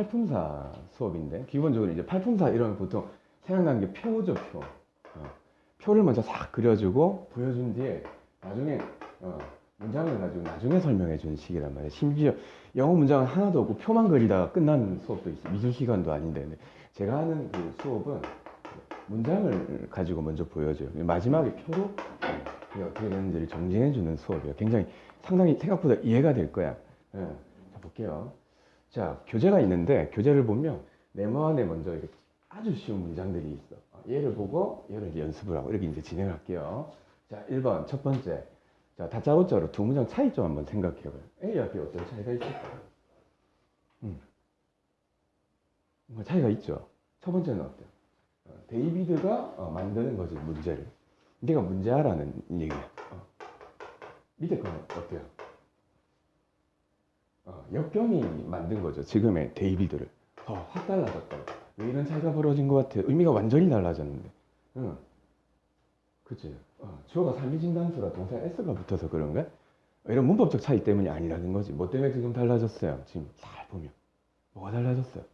팔품사 수업인데 기본적으로 이제 팔품사 이러면 보통 생각나는 게 표죠 표. 어, 표를 먼저 싹 그려주고 보여준 뒤에 나중에 어, 문장을 가지고 나중에 설명해 주는 식이란 말이에요. 심지어 영어 문장은 하나도 없고 표만 그리다가 끝나는 수업도 있어요. 미술 시간도 아닌데. 제가 하는 그 수업은 문장을 가지고 먼저 보여줘요. 마지막에 표로 어, 그게 어떻게 되는지를 정리해 주는 수업이에요. 굉장히 상당히 생각보다 이해가 될 거야. 예. 자 볼게요 자, 교재가 있는데 교재를 보면 네모 안에 먼저 이렇게 아주 쉬운 문장들이 있어. 어, 얘를 보고 얘를 연습을 하고 이렇게 이제 진행할게요. 자, 1번 첫 번째. 자, 다짜고짜로 두 문장 차이점 한번 생각해 봐요. A와 B 어떤 차이가 있을까요? 음. 뭐 차이가 있죠. 첫 번째는 어때요? 어, 데이비드가 어, 만드는 거지 문제를. 네가 문제하라는 얘기야. 어. 밑에 거는 어때요? 어, 역경이 만든 거죠. 지금의 데이비드를. 어, 확 달라졌다. 왜 이런 차이가 벌어진 것 같아? 의미가 완전히 달라졌는데. 응. 그치. 어, 주어가 삼위진 단수라 동사 s가 붙어서 그런가? 이런 문법적 차이 때문이 아니라는 거지. 뭐 때문에 지금 달라졌어요? 지금 잘 보면. 뭐가 달라졌어요?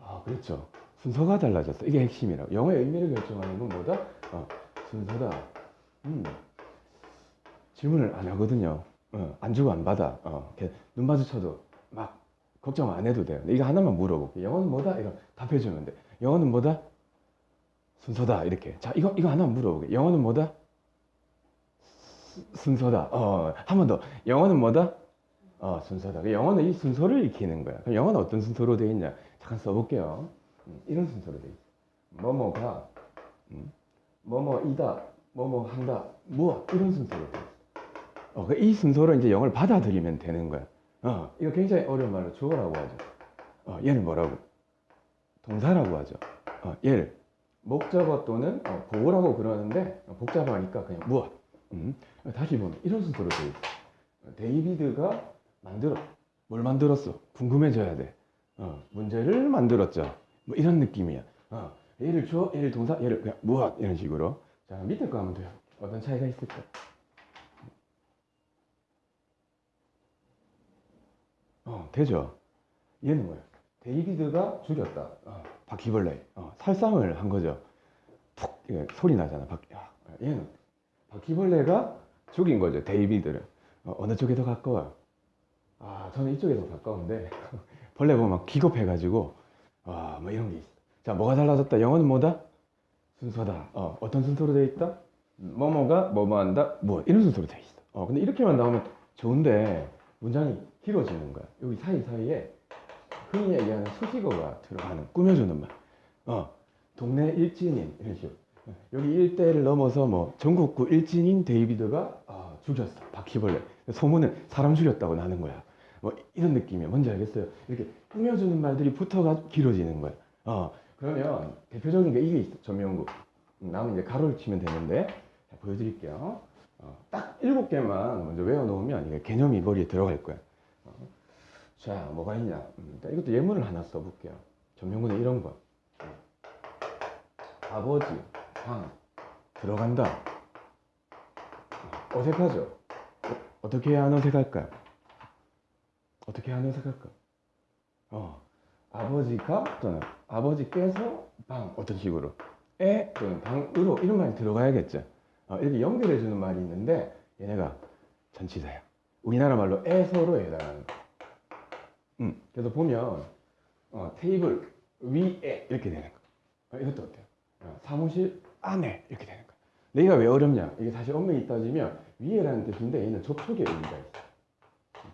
아, 그렇죠. 순서가 달라졌어. 이게 핵심이라고. 영어의 의미를 결정하는 건 뭐다? 어, 순서다. 음. 질문을 안 하거든요. 어, 안 주고 안 받아. 어, 눈 마주쳐도 막 걱정 안 해도 돼요. 이거 하나만 물어볼게. 영어는 뭐다? 이거 답해주면 돼. 영어는 뭐다? 순서다. 이렇게. 자, 이거, 이거 하나만 물어볼게. 영어는 뭐다? 수- 순서다. 어, 한 번 더. 영어는 뭐다? 어, 순서다. 그 영어는 이 순서를 익히는 거야. 그럼 영어는 어떤 순서로 되어 있냐? 잠깐 써볼게요. 음, 이런 순서로 되어 있어. 뭐뭐가, 음, 뭐뭐이다, 뭐뭐 한다, 무엇. 이런 순서로 되어 있어. 어, 그이 순서로 이제 영어를 받아들이면 되는 거야. 어, 이거 굉장히 어려운 말로 주어라고 하죠. 어, 얘는 뭐라고? 동사라고 하죠. 어, 얘를 목적어 또는 어, 보호라고 그러는데 어, 복잡하니까 그냥 무엇? 음, 다시 보면 이런 순서로 되어 있어. 어, 데이비드가 만들어. 뭘 만들었어? 궁금해져야 돼. 어, 문제를 만들었죠. 뭐 이런 느낌이야. 어, 얘를 주어, 얘를 동사, 얘를 그냥 무엇? 이런 식으로. 자, 밑에 거 하면 돼요. 어떤 차이가 있을까? 어, 되죠. 얘는 뭐야? 데이비드가 죽였다. 어, 바퀴벌레. 어, 살상을 한 거죠. 푹 이게 소리 나잖아. 바, 야, 얘는 바퀴벌레가 죽인 거죠. 데이비드를. 어, 느 쪽에 더 가까워요? 아, 저는 이쪽에 더 가까운데 벌레 보면 막 기겁해가지고 아, 뭐 이런 게 있어. 자, 뭐가 달라졌다? 영어는 뭐다? 순서다. 어, 어떤 순서로 되어 있다? 뭐뭐가 뭐뭐 한다? 뭐 이런 순서로 되어 있어. 어, 근데 이렇게만 나오면 좋은데 문장이 길어지는 거야. 여기 사이사이에 흔히 얘기하는 수식어가 들어가는 꾸며주는 말. 어, 동네 일진인 이런 식으로. 여기 일대를 넘어서 뭐 전국구 일진인 데이비드가 아, 죽였어 바퀴벌레. 소문은 사람 죽였다고 나는 거야. 뭐 이런 느낌이야. 뭔지 알겠어요? 이렇게 꾸며주는 말들이 붙어가 길어지는 거야. 어, 그러면 대표적인 게 이게 있어. 조명구. 음, 남은 이제 가로를 치면 되는데 자, 보여드릴게요. 어, 딱 일곱 개만 먼저 외워놓으면 이게 개념이 머리에 들어갈 거야. 어, 자, 뭐가 있냐? 음, 이것도 예문을 하나 써볼게요. 전명구는 이런 거. 어, 아버지, 방, 들어간다. 어, 어색하죠? 어, 떻게 해야 안 어색할까요? 어떻게 해야 안 어색할까? 어, 아버지가 또는 아버지께서 방 어떤 식으로 에 또는 방으로 이런 말이 들어가야겠죠. 어, 이렇게 연결해 주는 말이 있는데 얘네가 전치사야. 우리나라 말로 에서로 해당하는 거. 음, 그래서 보면 어, 테이블 위에 이렇게 되는 거. 어, 이것도 어때요? 어, 사무실 안에 이렇게 되는 거. 내가 왜 어렵냐? 이게 사실 엄밀히 따지면 위에라는 뜻인데 얘는 접촉의 의미가 있어.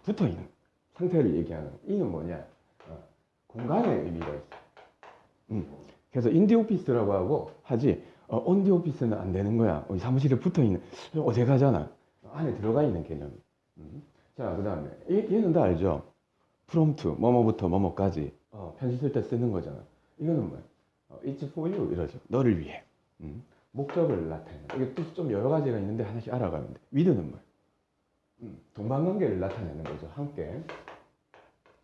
붙어 있는 상태를 얘기하는. 거. 이는 뭐냐? 어, 공간의 의미가 있어. 음, 그래서 인디 오피스라고 하고 하지 어, 온디 오피스는 안 되는 거야. 사무실에 붙어 있는 좀 어색하잖아. 안에 들어가 있는 개념이. 음. 자, 그 다음에 얘는 다 알죠. 프롬프트 뭐뭐부터 뭐뭐까지 어, 편지 쓸 때 쓰는 거잖아. 이거는 뭐야? 어, It's for you 이러죠. 너를 위해. 음. 목적을 나타내는. 이게 뜻이 좀 여러 가지가 있는데 하나씩 알아가면 돼. 위드는 뭐야? 음, 동방관계를 나타내는 거죠. 함께.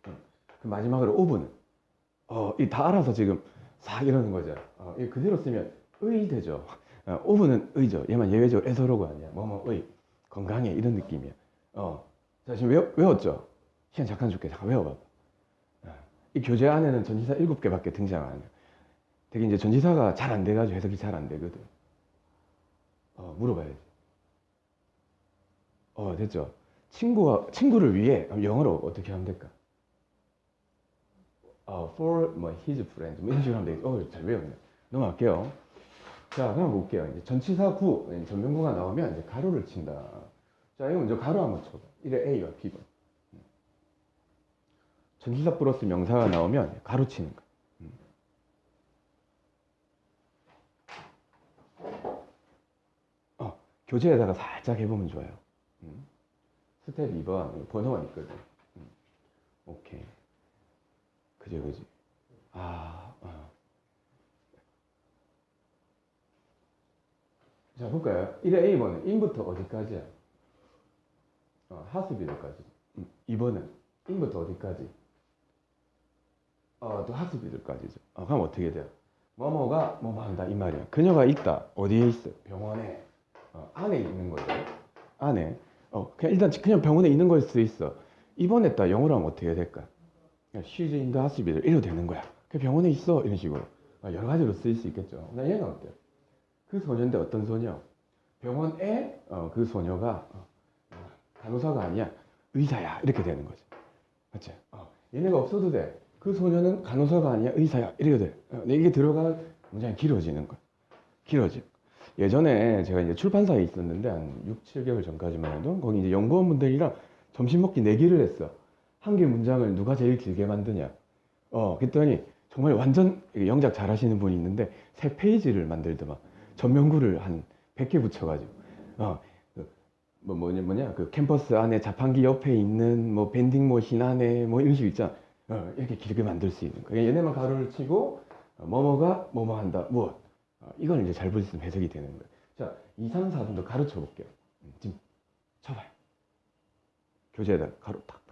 음. 그 마지막으로 오브는 어, 이 다 알아서 지금 싹 이러는 거죠. 어, 이 그대로 쓰면 의되죠. 어, 오브는 의죠. 얘만 예외적으로 에서로가 아니야. 뭐뭐 의, 건강해 이런 느낌이야. 어, 자 지금 외, 외웠죠? 시간 잠깐 줄게. 잠깐 외워봐. 어, 이 교재 안에는 전치사 7개밖에 등장 안 해요. 되게 이제 전치사가 잘 안 돼가지고 해석이 잘 안 되거든. 어, 물어봐야지. 어, 됐죠. 친구와, 친구를 위해 영어로 어떻게 하면 될까? 어, for 뭐 his friend 뭐 이런 식으로 하면 되겠죠. 어, 잘 외웠네. 넘어갈게요. 자, 그럼 볼게요. 이제 전치사 구, 전명구가 나오면 이제 가로를 친다. 자, 이거 먼저 가로 한번 쳐봐. 이래 A와 B번. 전치사 플러스 명사가 나오면 가로 치는 거. 음. 어, 교재에다가 살짝 해보면 좋아요. 음. 스텝 2번 번호가 있거든. 음. 오케이. 그지 그지. 아, 어. 자 볼까요? 1의 A번은 in부터 어디까지야? 어, hospital까지. 음. 2번은 in부터 어디까지? 어, 또 hospital까지죠. 어, 그럼 어떻게 돼요? 뭐뭐가 뭐뭐 한다 이 말이야. 그녀가 있다. 어디에 있어? 병원에. 어, 안에 있는 거죠. 안에. 어, 그냥 일단 그냥 병원에 있는 걸 수도 있어. 입원했다. 영어로 하면 어떻게 될까? In the hospital. 이래도 되는 거야. 그 병원에 있어. 이런 식으로. 어, 여러 가지로 쓰일 수 있겠죠. 나 얘는 어때요? 그 소녀인데 어떤 소녀? 병원에 어, 그 소녀가 어, 간호사가 아니야. 의사야. 이렇게 되는 거지. 맞지? 어, 얘네가 없어도 돼. 그 소녀는 간호사가 아니야. 의사야. 이렇게 돼. 어, 이게 들어가 문장이 길어지는 거야. 길어져. 예전에 제가 이제 출판사에 있었는데 한 6, 7개월 전까지만 해도 거기 이제 연구원분들이랑 점심 먹기 내기를 했어. 한 개 문장을 누가 제일 길게 만드냐. 어, 그랬더니 정말 완전 영작 잘 하시는 분이 있는데 세 페이지를 만들더만 전면구를 한 100개 붙여가지고 어, 그뭐 뭐냐 뭐냐 그 캠퍼스 안에 자판기 옆에 있는 뭐 밴딩 머신 안에 뭐 이런 식 있잖아. 어, 이렇게 길게 만들 수 있는 거. 얘네만 가로를 치고 어, 뭐뭐가 뭐뭐 한다 무엇. 어, 이걸 이제 잘볼 수 있으면 해석이 되는 거예요. 자, 2, 3, 4분도 가르쳐 볼게요. 음, 지금 쳐봐요. 교재에다 가로 탁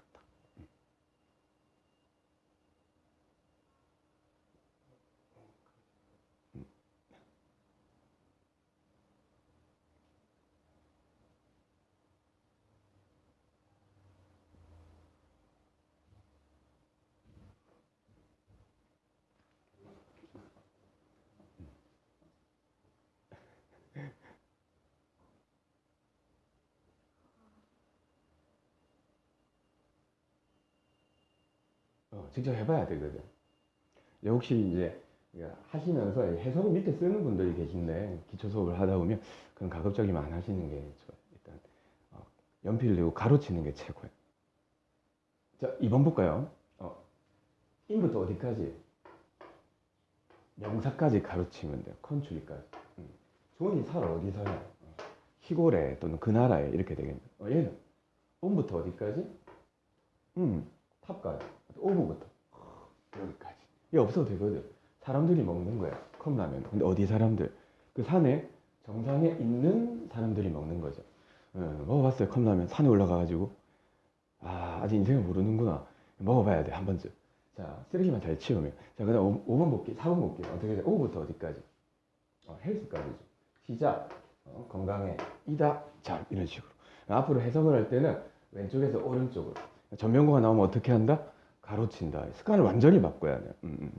어, 직접 해봐야 되거든. 혹시 이제 하시면서 해석을 밑에 쓰는 분들이 계신데 기초 수업을 하다 보면 그런 가급적이면 안 하시는 게 좋아요. 일단 어, 연필을 들고 가로치는 게 최고예요. 자, 2번 볼까요? 어, in부터 어디까지? 명사까지 가로치면 돼요. country까지. 음. 존이 살아 어디 살아? 어, 시골에 또는 그 나라에 이렇게 되겠네. 어, 얘는 온부터 어디까지? 음, 탑까지. 오브부터 여기까지. 이게 없어도 되거든. 사람들이 먹는 거야. 컵라면. 근데 어디 사람들? 그 산에 정상에 있는 사람들이 먹는 거죠. 어, 먹어봤어요. 컵라면. 산에 올라가가지고. 아, 아직 인생을 모르는구나. 먹어봐야 돼. 한 번쯤. 자, 쓰레기만 잘 치우면. 자, 그 다음 5번 볼게. 4번 볼게. 어떻게 돼? 오부터 어디까지? 어, 헬스까지죠. 시작. 어, 건강해. 이다. 자, 이런 식으로. 앞으로 해석을 할 때는 왼쪽에서 오른쪽으로. 전면구가 나오면 어떻게 한다? 가로친다. 습관을 완전히 바꿔야 돼. 음, 음.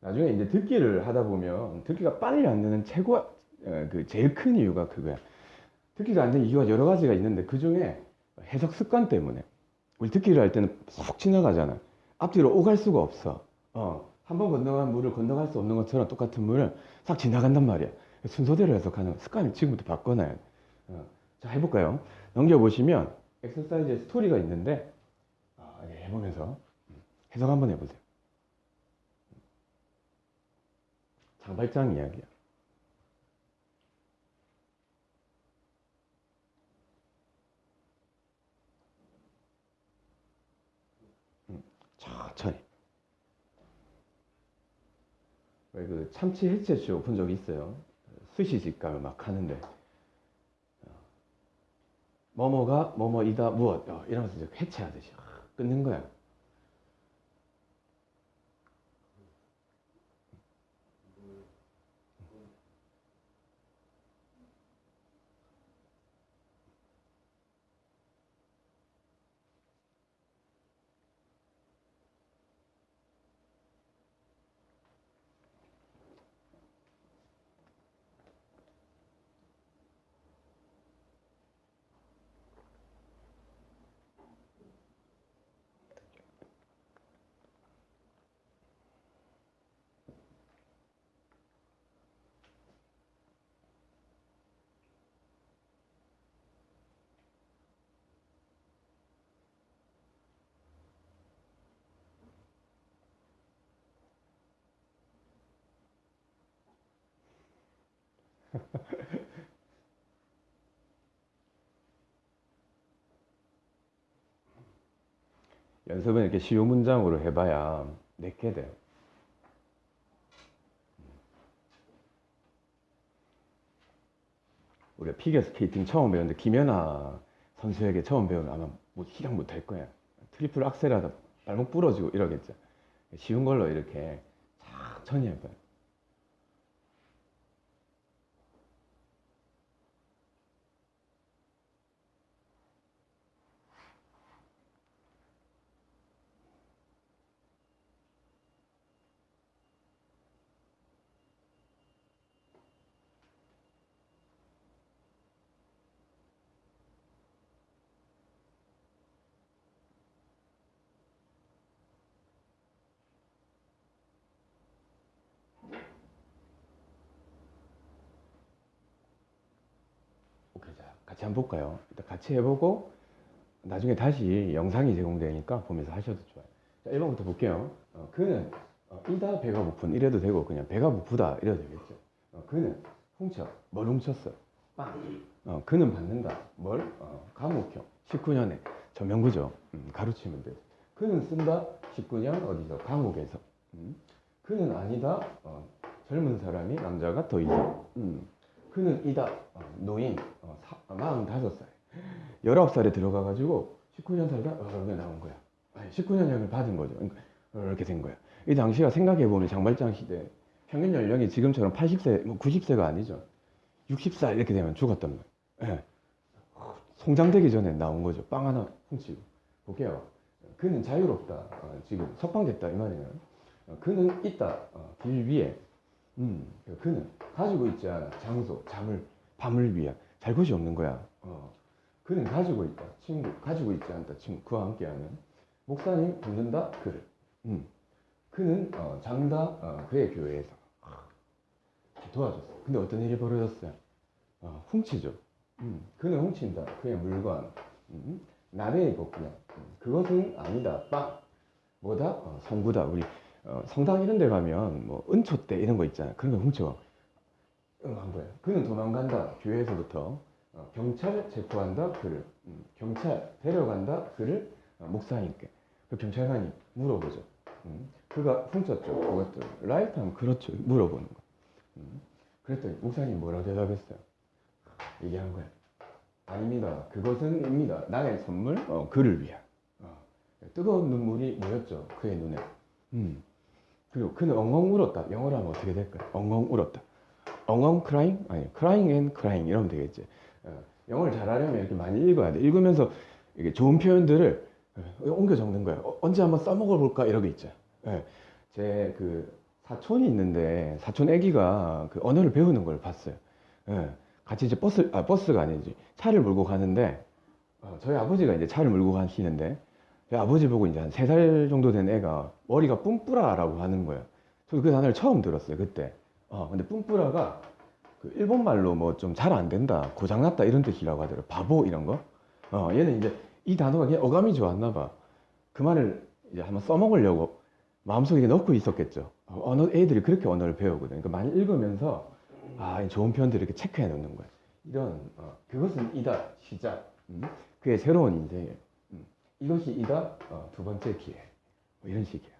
나중에 이제 듣기를 하다 보면 듣기가 빨리 안 되는 최고 어, 그 제일 큰 이유가 그거야. 듣기가 안 되는 이유가 여러 가지가 있는데 그 중에 해석 습관 때문에 우리 듣기를 할 때는 푹 지나가잖아. 앞뒤로 오갈 수가 없어. 어, 한 번 건너간 물을 건너갈 수 없는 것처럼 똑같은 물을 싹 지나간단 말이야. 순서대로 해석하는 습관을 지금부터 바꿔놔야 돼. 어, 자 해볼까요? 넘겨보시면 엑서사이즈의 스토리가 있는데 해보면서 해석 한번 해보세요. 장발장 이야기야. 음, 천천히. 왜그 참치 해체쇼 본적 있어요? 스시집 가면 막 하는데 어, 뭐뭐가 뭐뭐이다 무엇 어, 이러면서 해체하듯이 끊는 거야. 연습은 이렇게 쉬운 문장으로 해봐야 내게 돼요. 우리가 피겨 스케이팅 처음 배웠는데 김연아 선수에게 처음 배우면 아마 뭐 시작 못 할 거야. 트리플 악셀 하다 발목 부러지고 이러겠죠. 쉬운 걸로 이렇게 천천히 해봐요. 오케이, 자, 같이 한번 볼까요? 일단 같이 해보고 나중에 다시 영상이 제공되니까 보면서 하셔도 좋아요. 자, 1번부터 볼게요. 어, 그는 어, 이다 배가 고픈 이래도 되고 그냥 배가 고프다 이래도 되겠죠. 어, 그는 훔쳐 뭘 훔쳤어? 빵. 어, 그는 받는다. 뭘? 어, 감옥형. 19년에 저명구죠. 음, 가로치면 돼. 그는 쓴다. 19년 어디서? 감옥에서. 음. 그는 아니다. 어, 젊은 사람이 남자가 더 있어. 음. 그는 이다. 어, 노인. 어, 사, 45살. 19살에 들어가가지고 19년 살다 어, 이렇게 나온 거야. 아니, 19년 형을 받은 거죠. 그러니까 이렇게 된 거야. 이 당시가 생각해보면 장발장 시대 평균 연령이 지금처럼 80세, 뭐 90세가 아니죠. 60살 이렇게 되면 죽었단 말이에요. 예. 송장되기 전에 나온 거죠. 빵 하나 훔치고. 볼게요. 그는 자유롭다. 어, 지금 석방됐다 이 말이에요. 어, 그는 있다. 어, 길 위에. 음, 그는 가지고 있지 않아. 장소, 잠을, 밤을 위한. 잘 곳이 없는 거야. 어. 그는 가지고 있다. 친구, 가지고 있지 않다. 친구, 그와 함께하는. 목사님 붙는다. 그를. 음. 그는 어, 장다. 어, 그의 교회에서. 도와줬어. 근데 어떤 일이 벌어졌어요? 어, 훔치죠. 음, 그는 훔친다. 그의 물건. 음, 남의 이거구나. 음, 그것은 아니다. 빵. 뭐다? 어, 성구다. 우리 어, 성당 이런 데 가면 뭐 은초 때 이런 거 있잖아. 그런 거 훔쳐. 응, 한 거야. 그는 도망간다. 교회에서부터. 어, 경찰 체포한다. 그를. 음, 경찰 데려간다. 그를 어, 목사님께. 그 경찰관이 물어보죠. 음, 그가 훔쳤죠. 그것들. 라이프하면 그렇죠. 물어보는 거. 음, 그랬더니 목사님 뭐라고 대답했어요? 얘기한 거야. 아닙니다. 그것은입니다. 나의 선물, 어, 그를 위한. 어, 뜨거운 눈물이 모였죠. 그의 눈에. 음. 그리고 그는 엉엉 울었다. 영어로 하면 어떻게 될까요? 엉엉 울었다. 엉엉 crying? 아니, crying and crying 이러면 되겠지. 어, 영어를 잘하려면 이렇게 많이 읽어야 돼. 읽으면서 이게 좋은 표현들을 어, 옮겨 적는 거야. 어, 언제 한번 써먹어 볼까? 게 있죠. 예. 제그 사촌이 있는데 사촌 애기가 그 언어를 배우는 걸 봤어요. 예. 같이 이제 버스 아 버스가 아니지 차를 몰고 가는데 어, 저희 아버지가 이제 차를 몰고 가시는데 저희 아버지 보고 이제 한 세 살 정도 된 애가 머리가 뿜뿌라라고 하는 거예요. 저도 그 단어를 처음 들었어요 그때. 어 근데 뿜뿌라가 그 일본 말로 뭐 좀 잘 안 된다, 고장났다 이런 뜻이라고 하더라고요. 바보 이런 거. 어 얘는 이제 이 단어가 그냥 어감이 좋았나 봐. 그 말을 이제 한번 써먹으려고 마음속에 넣고 있었겠죠. 어, 언어 애들이 그렇게 언어를 배우거든. 그러니까 많이 읽으면서 아, 이 좋은 표현들을 이렇게 체크해 놓는 거야. 이런 어, 그것은 이다 시작. 음? 그의 새로운 인생에 음, 이것이 이다 어, 두 번째 기회. 뭐 이런 식이야.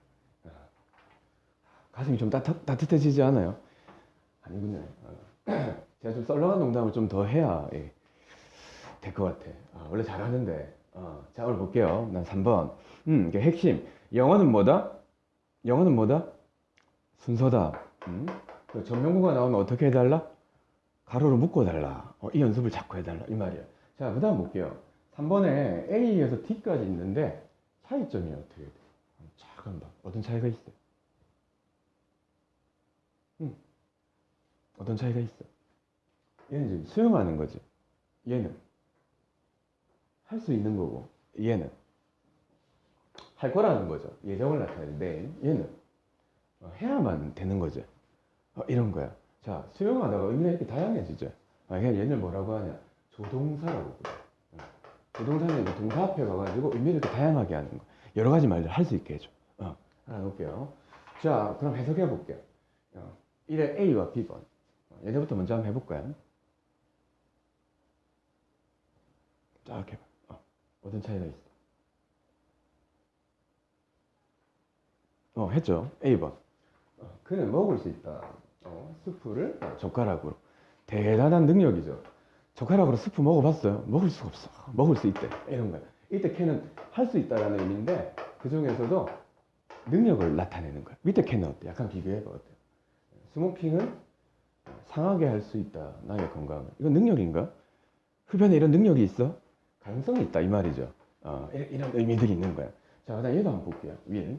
어. 가슴이 좀 따뜻, 따뜻해지지 않아요? 아니군요. 어. 제가 좀 썰렁한 농담을 좀 더 해야 예, 될것 같아. 아, 원래 잘하는데. 어, 자 오늘 볼게요. 난 3번. 음, 이게 핵심. 영어는 뭐다? 영어는 뭐다? 순서다. 음? 그 전명구가 나오면 어떻게 해달라? 가로로 묶어달라. 어, 이 연습을 자꾸 해달라. 이 말이야. 자, 그 다음 볼게요. 3번에 A에서 D까지 있는데 차이점이 어떻게 돼? 작은 방. 어떤 차이가 있어? 음. 어떤 차이가 있어? 얘는 지금 수용하는 거지. 얘는 할 수 있는 거고, 얘는 할 거라는 거죠. 예정을 나타내는데 얘는 어, 해야만 되는 거죠. 어, 이런 거야. 자, 수용하다가 의미가 이렇게 다양해지죠. 아, 얘를 뭐라고 하냐? 조동사라고 그래. 어, 조동사는 이제 동사 앞에 가가지고 의미를 이렇게 다양하게 하는 거. 여러 가지 말들 할 수 있게 해줘. 어, 하나 놓을게요. 자, 그럼 해석해 볼게요. 어, 1의 A와 B번. 어, 얘네부터 먼저 한번 해볼까요? 쫙 해봐. 어, 어떤 차이가 있어? 어, 했죠. A번. 어, 그는 먹을 수 있다. 어, 스프를 어, 젓가락으로. 대단한 능력이죠. 젓가락으로 스프 먹어봤어요? 먹을 수가 없어. 먹을 수 있대. 이런 거야. 이때 캔은 할수 있다라는 의미인데 그 중에서도 능력을 나타내는 거야. 밑에 캔은 어때? 약간 비교해봐 어때? 스모킹은 상하게 할 수 있다. 나의 건강을. 이건 능력인가? 흡연에 이런 능력이 있어? 가능성이 있다 이 말이죠. 어, 이- 이런 의미들이 있는 거야. 자, 그다음 얘도 한번 볼게요. 윌.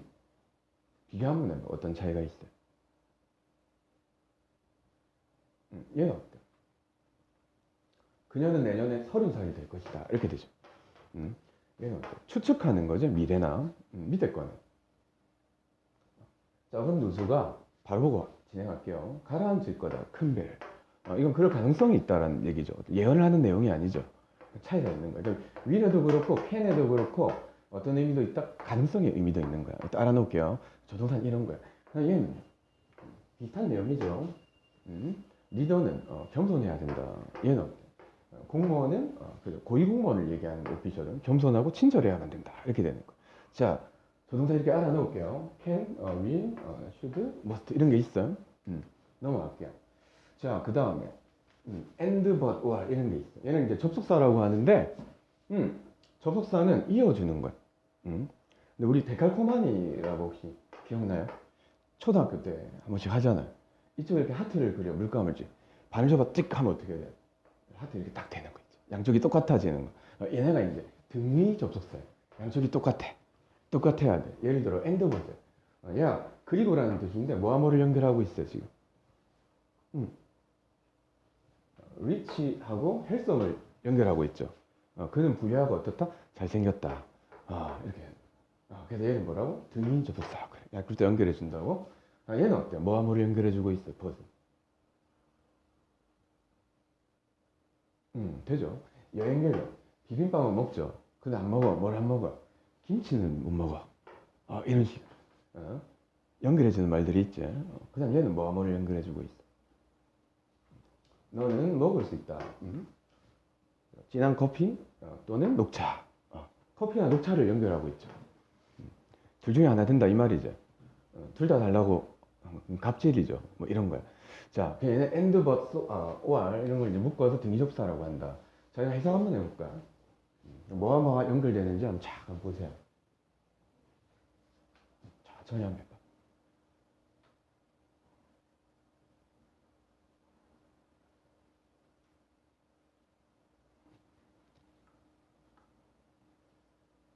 비교 한번 해봐. 어떤 차이가 있어요? 음, 얘는 어때? 그녀는 내년에 서른 살이 될 것이다. 이렇게 되죠. 음, 얘는 어때? 추측하는 거죠. 미래나 음, 밑에 거는. 적은 누수가 바로 보고 진행할게요. 가라앉을 거다. 큰 배. 어, 이건 그럴 가능성이 있다라는 얘기죠. 예언을 하는 내용이 아니죠. 차이가 있는 거예요. 그러니까 위에도 그렇고 캔에도 그렇고 어떤 의미도 있다. 가능성의 의미도 있는 거야. 또 알아놓을게요. 조동산 이런 거야. 그러니까 얘는 비슷한 내용이죠. 음? 리더는 어, 겸손해야 된다. 얘는? 어, 공무원은 어, 그죠. 고위 공무원을 얘기하는 오피셜은 겸손하고 친절해야만 된다. 이렇게 되는 거. 자, 조동사 이렇게 알아 놓을게요. can, 어, will, 어, should, must 이런 게 있어요. 음, 넘어갈게요. 자, 그 다음에 음, and, but, or 이런 게 있어. 얘는 이제 접속사라고 하는데, 음, 접속사는 이어주는 거야. 음. 근데 우리 데칼코마니라고 혹시 기억나요? 초등학교 때 한 번씩 하잖아요. 이쪽에 이렇게 하트를 그려 물감을 지. 반을 접어 찍 하면 어떻게 돼? 하트 이렇게 딱 되는 거 있죠. 양쪽이 똑같아지는 거. 어, 얘네가 이제 등위 접속사예요. 양쪽이 똑같아. 똑같아야 돼. 예를 들어 and 보세요. 어, 야 그리고라는 뜻인데 뭐와 뭐를 연결하고 있어 지금. 음. 리치하고 헬성을 연결하고 있죠. 어, 그는 부유하고 어떻다? 잘생겼다. 아, 이렇게. 아, 그래서 얘는 뭐라고? 등위 접속사. 그래. 야, 그럴 때 연결해 준다고? 아, 얘는 어때요? 뭐와 뭐를 연결해 주고 있어, 버스. 음, 되죠. 여행객은 비빔밥은 먹죠. 근데 안 먹어. 뭘 안 먹어? 김치는 못 먹어. 아, 이런 식. 어? 연결해 주는 말들이 있지. 어, 그 다음 얘는 뭐와 뭐를 연결해 주고 있어. 너는 먹을 수 있다. 음? 진한 커피 어, 또는 녹차. 어, 커피와 녹차를 연결하고 있죠. 음, 둘 중에 하나 된다 이 말이죠. 어, 둘다 달라고 음, 갑질이죠. 뭐 이런 거야. 자, 그냥 but, so, 아, or 이런 걸 이제 묶어서 등기접사라고 한다. 자, 해석 한번 해볼까? 음, 뭐와 뭐가 연결되는지 한번 쫙 보세요. 해봐.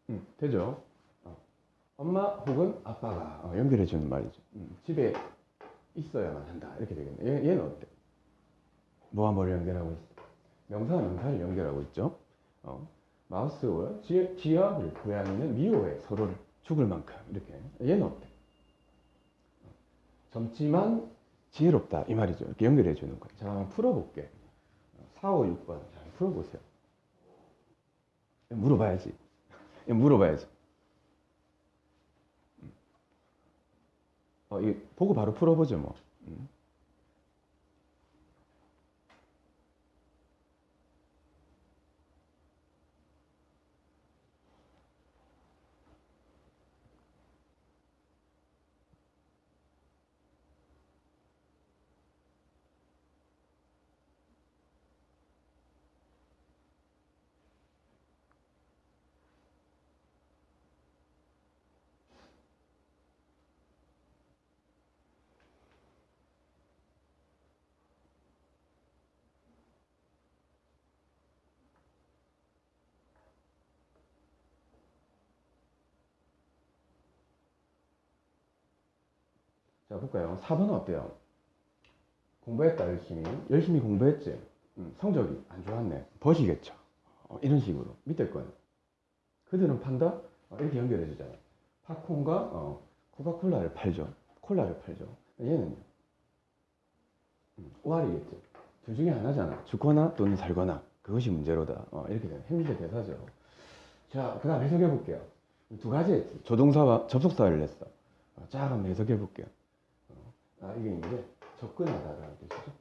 음, 되죠? 어. 엄마 혹은 아빠가 어, 연결해 주는 말이죠. 음, 집에 있어야만 한다. 이렇게 되겠네. 얘, 얘는 어때? 뭐와 뭐를 연결하고 있어? 명사와 명사를 연결하고 있죠. 어. 마우스와 지, 지와 고양이는 미워해 서로를 죽을 만큼 이렇게. 얘는 어때? 어. 젊지만 지혜롭다 이 말이죠. 이렇게 연결해 주는 거예요. 자, 한번 풀어볼게. 4, 5, 6번 자, 한번 풀어보세요. 물어봐야지. 물어봐야지. 어, 이 보고 바로 풀어보죠, 뭐. 자, 볼까요? 4번은 어때요? 공부했다, 열심히. 열심히 공부했지? 음, 성적이 안 좋았네. 버시겠죠. 어, 이런 식으로. 밑에 거는. 그들은 판다? 어, 이렇게 연결해 주잖아요. 팝콘과 어, 코카콜라를 팔죠. 콜라를 팔죠. 얘는요? 음, 오알이겠죠. 둘 중에 하나잖아. 죽거나 또는 살거나. 그것이 문제로다. 어, 이렇게 되는 행위의 대사죠. 자, 그 다음 해석해 볼게요. 두 가지 했지. 조동사와 접속사를 냈어. 어, 쫙 한번 해석해 볼게요. 아, 이게 이제 접근하다라는 뜻이죠.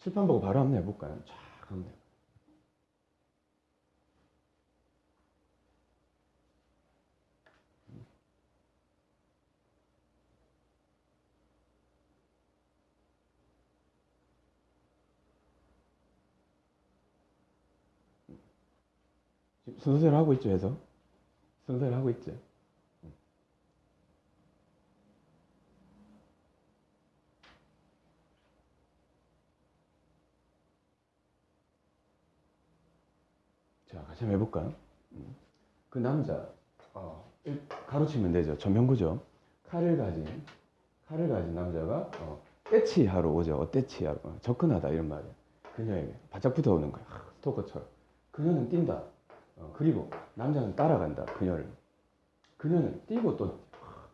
칠판 보고 바로 한번 해볼까요? 쫙 한번 해볼까요? 순서대로 하고 있죠, 해서? 순서대로 하고 있죠? 자, 같이 한번 해볼까요? 음. 그 남자, 어, 일- 가로치면 되죠. 전면구죠. 칼을 가진, 칼을 가진 남자가, 어, 떼치하러 오죠. 어, 떼치하러. 어, 접근하다, 이런 말이에요. 그녀에게 바짝 붙어오는 거야. 하, 스토커처럼. 그녀는 뛴다. 어, 그리고 남자는 따라간다. 그녀를. 그녀는 뛰고 또, 하,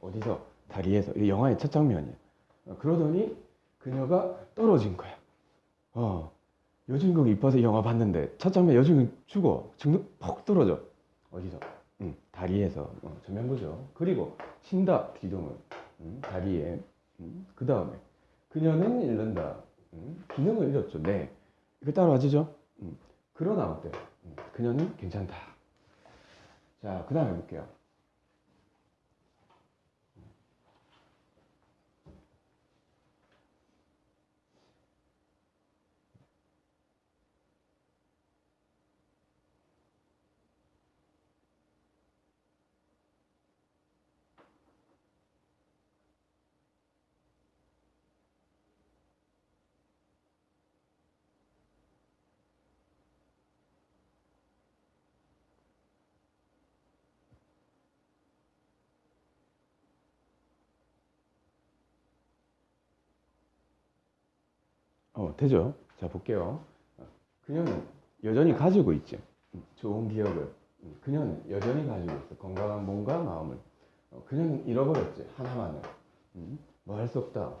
어디서? 다리에서. 이 영화의 첫 장면이에요. 어, 그러더니 그녀가 떨어진 거야. 어, 여주인공이 이뻐서 영화 봤는데 첫 장면 여주인공 죽어 죽는 퍽 떨어져. 어디서? 응, 다리에서. 어, 전면부죠. 그리고 신다 기둥을. 응, 다리에. 그 다음에. 그녀는 잃는다. 응, 기능을 잃었죠. 네. 이거 따라와주죠? 응, 그러나 어때? 응, 그녀는 괜찮다. 자그 다음에 볼게요 되죠? 자, 볼게요. 어, 그녀는 여전히 가지고 있지. 음, 좋은 기억을. 음, 그녀는 여전히 가지고 있어. 건강한 몸과 마음을. 어, 그녀는 잃어버렸지. 하나만을. 뭐 할 수 없다.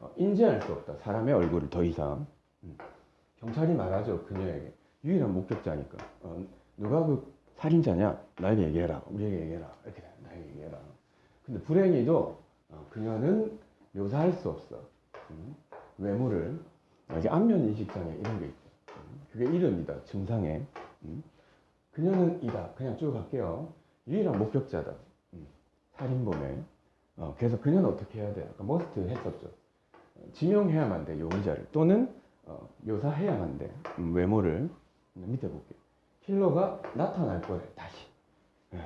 어, 인지할 수 없다. 사람의 얼굴을 더 이상. 음, 경찰이 말하죠. 그녀에게. 유일한 목격자니까. 어, 누가 그 살인자냐? 나에게 얘기해라. 우리에게 얘기해라. 이렇게 돼. 나에게 얘기해라. 근데 불행히도 어, 그녀는 묘사할 수 없어. 음, 외모를 이게 안면 인식 장애 이런 게 있죠. 음, 그게 이름이다. 증상에. 음. 그녀는 이다. 그냥 쭉 갈게요. 유일한 목격자다. 음, 살인범에. 어, 그래서 그녀는 어떻게 해야 돼? 아까 머스트 했었죠. 어, 지명해야만 돼. 용의자를. 또는 어, 묘사해야만 돼. 음, 외모를. 음, 밑에 볼게요. 킬러가 나타날 거래. 다시. 예.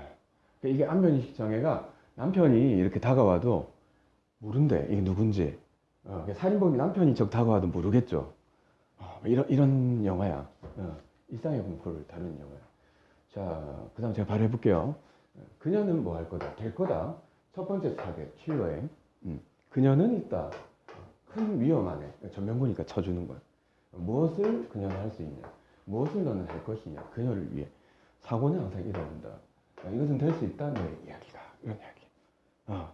그러니까 이게 안면 인식 장애가 남편이 이렇게 다가와도 모른대. 이게 누군지. 어, 그 살인범이 남편이 적 다가와도 모르겠죠. 어, 이런, 이런 영화야. 어, 일상의 공포를 다루는 영화야. 자, 그 다음 제가 바로 해볼게요. 어, 그녀는 뭐 할 거다? 될 거다. 첫 번째 타겟, 킬러에. 음, 그녀는 있다. 큰 위험 안에. 전명구니까 쳐주는 거야. 무엇을 그녀는 할 수 있냐? 무엇을 너는 할 것이냐? 그녀를 위해. 사고는 항상 일어난다. 어, 이것은 될 수 있다? 내 이야기다. 이런 이야기. 어,